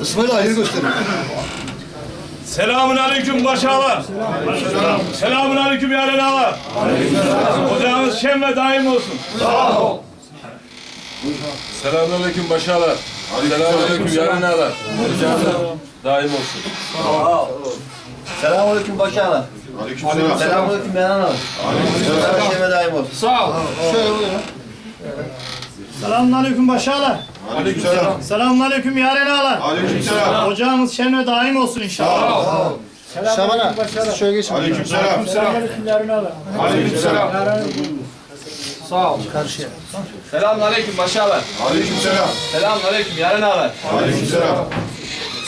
İsmail hayır gösterin. Selamun aleyküm başağalar. Selamun aleyküm yaren ağalar. Ocağınız şen ve daim olsun. Selamünaleyküm başağalar. Selamünaleyküm yarın ağalar. Daim olsun. Selamünaleyküm başağlar. Aleykümselam. Selamünaleyküm Yanan abi. Aleykümselam. Şeme daim olsun. Sağ ol. Şöyle buyurun. Selamünaleyküm başağalar. Aleykümselam. Selamünaleyküm yaren ağalar. Aleykümselam. Ocağınız şen ve daim olsun inşallah. Şaban'a siz şöyle geçin. Aleykümselam. Selamünaleyküm yaren ağalar. Aleykümselam. Selamünaleyküm başağalar. Aleykümselam. Selamünaleyküm yarın ağalar. Aleykümselam.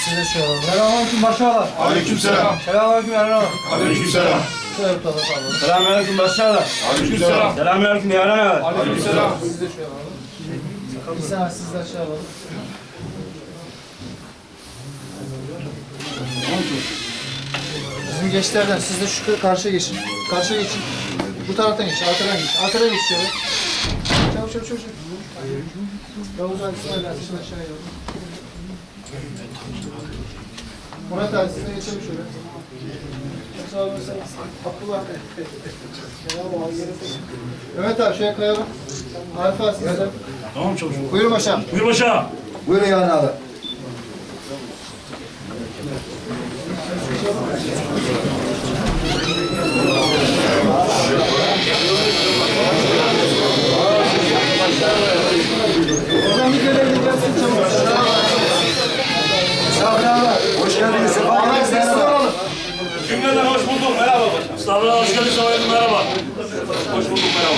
Size şöyle alalım. Selamünaleyküm başağalar. Aleykümselam. Selamünaleyküm yaren ağalar. Aleykümselam. Şöyle tutalım. sağ olun. Selamünaleyküm başağalar. Aleykümselam. Selamünaleyküm yaren ağalar. Aleykümselam. İhsan abi siz de şey alalım. Bizim gençlerden siz de şu karşıya geçin. Karşıya geçin. Bu taraftan geç, arkadan geç. Arkadan geç şöyle. Çabuk çabuk çabuk. Yavuz abi şunu aşağıya alalım. Murat abi siz de geçelim şöyle. Abdullah. Mehmet abi şuraya kayalım. Arif abi siz de. Tamam çocuğum. Buyurun başam. Buyur başağım. Buyurun yani abi. Oradan bir görev gelsin çabuk. Sabri abi. Hoş geldiniz. Ahmet sesli olalım. Cümleden hoş bulduk. Merhaba başağım. Mustafa hoş geldin. Sabahleyin merhaba. Hoş bulduk merhaba.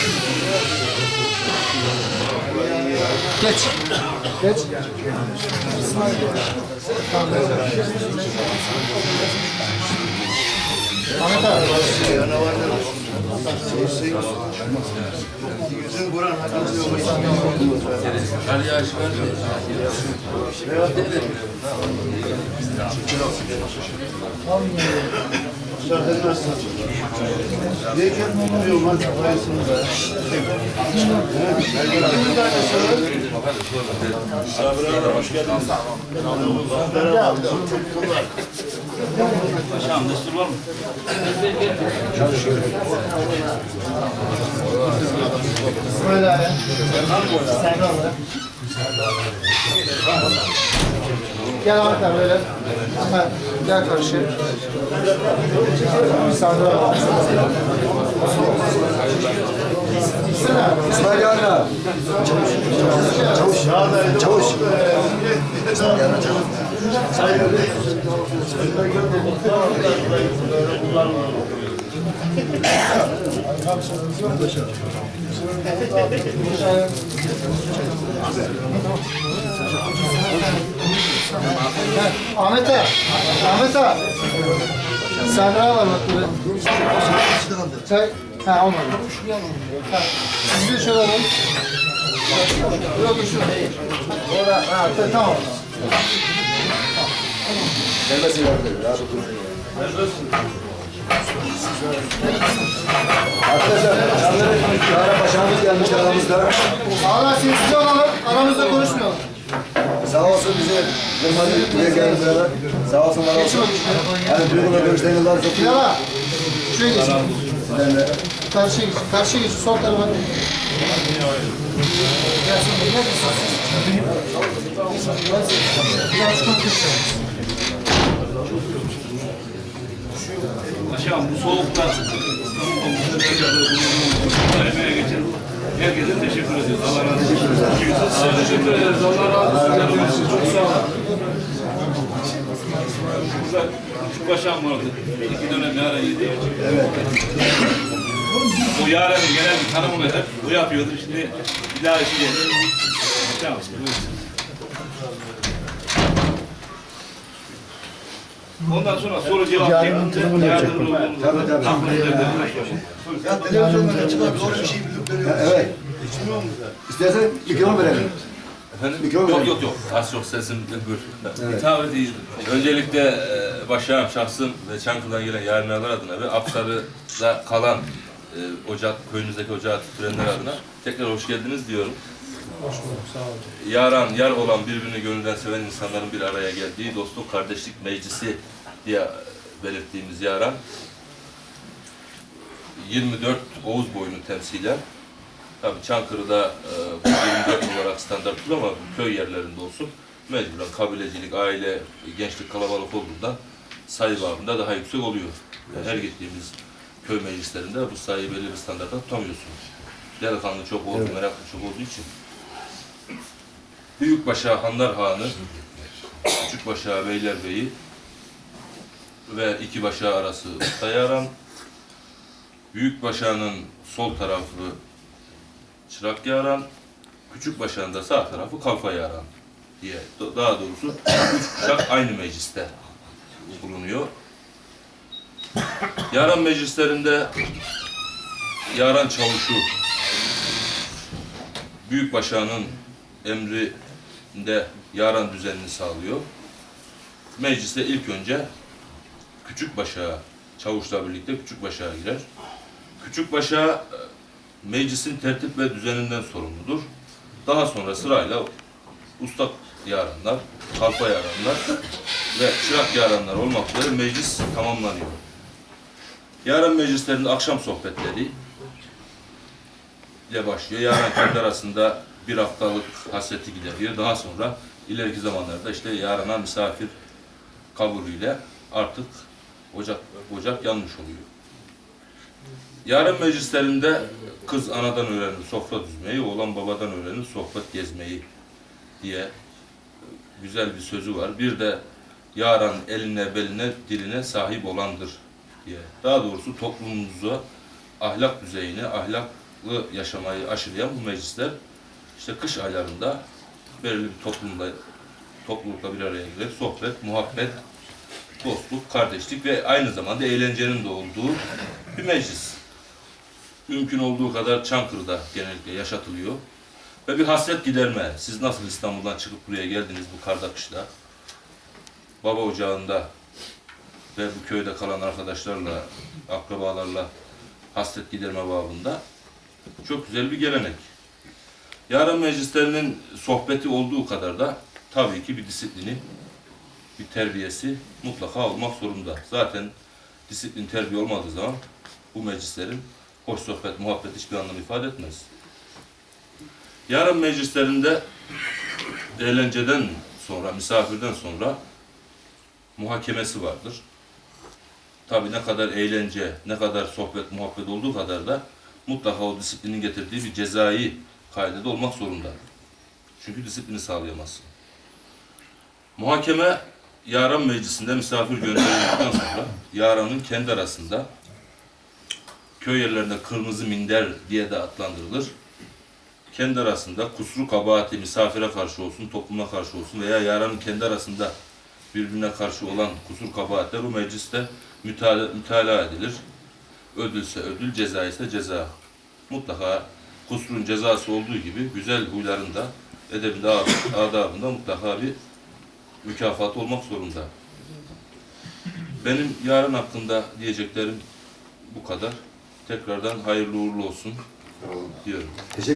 Geç. Geç. Ahmet abi. Ali Aşkar. Sabri ağalar hoş geldiniz. Başağım destur var mı? Sen de al. Gel Ahmet abi böyle. Ahmet gel karşıya. Sağda al. İsmail abi. Çavuş. Çavuş. Çavuş. Ahmet ağa, Ahmet ağa. Sandra var bak burada. Çay, ha olmadı. Ha, siz de şöyle alalım. Yok şu. Orada, ha ta- tamam. Arkadaşlar, Çağrı Paşa'mız gelmiş aramızda. Allah sessiz olalım, aramızda konuşmayalım. Sağ olsun bize kırmadı, buraya geldi beraber. Sağ olsun, var olsun. Yani duygular görüşlerini varsa Bilal şuraya geç. Karşıya geç, karşıya geç, sol tarafa. Başağım bu soğukta İstanbul Komisyonu emeğe geçen herkese teşekkür ediyoruz. Allah razı olsun. Teşekkür ederiz. Allah razı olsun. Çok sağ olun. Burada şu başağım vardı. İki dönem yaren yedi. Evet. O yarenin genel bir tanımını hep o yapıyordu. Şimdi bir daha işi geldi. Başağım. buyurun. Ondan sonra soru cevap Yarın şeklinde durumunu yardımcı yapacak. Tabii, tabii. Ya televizyonda çıkan doğru bir şey Ha, Evet. İstersen mikrofon verelim. Efendim? Mikrofon Yok yok yok. Az çok sesim buyur. Evet. Hitap et iyidir. Öncelikle e, başağım şahsım ve Çankırı'dan gelen yarınlar adına ve Apsarı'da kalan e, ocak, köyünüzdeki ocağı tütürenler adına tekrar hoş geldiniz diyorum. Yaran, yar olan birbirini gönülden seven insanların bir araya geldiği dostluk, kardeşlik meclisi diye belirttiğimiz yaran 24 Oğuz boyunu temsilen Tabii Çankırı'da e, bu 24 olarak standarttır ama köy yerlerinde olsun mecburen kabilecilik, aile, gençlik kalabalık olduğunda sayı babında daha yüksek oluyor. Yani her gittiğimiz köy meclislerinde bu sayıyı belli bir standartta tutamıyorsunuz. Delikanlı çok oldu, meraklı çok olduğu için. Büyükbaşa Hanlar Hanı, Küçükbaşa Beylerbeyi ve iki başa arası Ustayaran, Büyükbaşa'nın sol tarafı Çırak Yaran, Küçük Başağı'nın da sağ tarafı Kalfa Yaran diye. Da- Daha doğrusu üç kuşak aynı mecliste bulunuyor. Yaran meclislerinde Yaran Çavuşu Büyük Başağı'nın emrinde Yaran düzenini sağlıyor. Mecliste ilk önce Küçük Başağı Çavuşla birlikte Küçük Başağı girer. Küçük Başağı meclisin tertip ve düzeninden sorumludur. Daha sonra sırayla usta yaranlar, kalfa yaranlar ve çırak yaranlar olmak üzere meclis tamamlanıyor. Yarın meclislerinde akşam sohbetleri ile başlıyor. Yarın kendi arasında bir haftalık hasreti gideriyor. Daha sonra ileriki zamanlarda işte yarına misafir kabulüyle artık ocak ocak yanmış oluyor. Yarın meclislerinde kız anadan öğrenir sofra düzmeyi, oğlan babadan öğrenir sohbet gezmeyi diye güzel bir sözü var. Bir de yaran eline, beline, diline sahip olandır diye. Daha doğrusu toplumumuza ahlak düzeyini, ahlaklı yaşamayı aşılayan bu meclisler işte kış aylarında belirli bir toplumda toplulukla bir araya gelir. Sohbet, muhabbet, dostluk, kardeşlik ve aynı zamanda eğlencenin de olduğu bir meclis mümkün olduğu kadar Çankırı'da genellikle yaşatılıyor. Ve bir hasret giderme. Siz nasıl İstanbul'dan çıkıp buraya geldiniz bu karda kışta? Baba ocağında ve bu köyde kalan arkadaşlarla, akrabalarla hasret giderme babında çok güzel bir gelenek. Yarın meclislerinin sohbeti olduğu kadar da tabii ki bir disiplini, bir terbiyesi mutlaka olmak zorunda. Zaten disiplin, terbiye olmadığı zaman bu meclislerin hoş sohbet, muhabbet hiçbir anlam ifade etmez. Yarın meclislerinde eğlenceden sonra, misafirden sonra muhakemesi vardır. Tabii ne kadar eğlence, ne kadar sohbet, muhabbet olduğu kadar da mutlaka o disiplinin getirdiği bir cezai kaydede olmak zorunda. Çünkü disiplini sağlayamazsın. Muhakeme Yaran Meclisi'nde misafir gönderildikten sonra Yaran'ın kendi arasında köy yerlerinde kırmızı minder diye de adlandırılır. Kendi arasında kusuru kabahati misafire karşı olsun, topluma karşı olsun veya yaranın kendi arasında birbirine karşı olan kusur kabahatler o mecliste mütala, mütalaa edilir. Ödülse ödül, ceza ise ceza. Mutlaka kusurun cezası olduğu gibi güzel huyların da edebinde, adabında mutlaka bir mükafat olmak zorunda. Benim yarın hakkında diyeceklerim bu kadar. Tekrardan hayırlı uğurlu olsun diyorum. Teşekkür